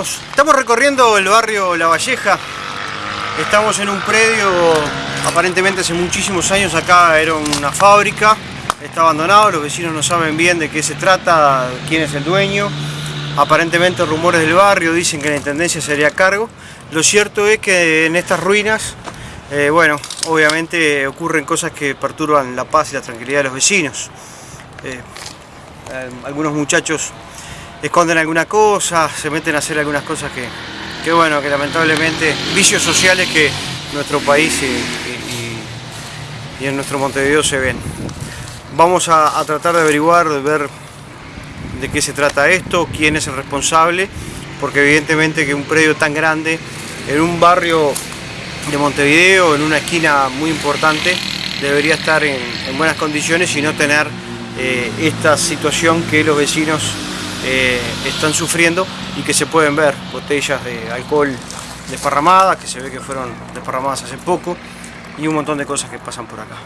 Estamos, recorriendo el barrio La Valleja. Estamos en un predio, aparentemente hace muchísimos años acá era una fábrica. Está abandonado, los vecinos no saben bien de qué se trata, quién es el dueño. Aparentemente rumores del barrio dicen que la intendencia sería a cargo. Lo cierto es que en estas ruinas, eh, bueno, obviamente ocurren cosas que perturban la paz y la tranquilidad de los vecinos. Eh, eh, algunos muchachos esconden alguna cosa, se meten a hacer algunas cosas que, que bueno, que lamentablemente vicios sociales que nuestro país y, en nuestro Montevideo se ven. Vamos a, tratar de averiguar, de ver de qué se trata esto, quién es el responsable, porque evidentemente que un predio tan grande, en un barrio de Montevideo, en una esquina muy importante, debería estar en, en buenas condiciones y no tener eh, esta situación que los vecinos eh, están sufriendo y que se pueden ver, botellas de alcohol desparramadas, que se ve que fueron desparramadas hace poco, y un montón de cosas que pasan por acá.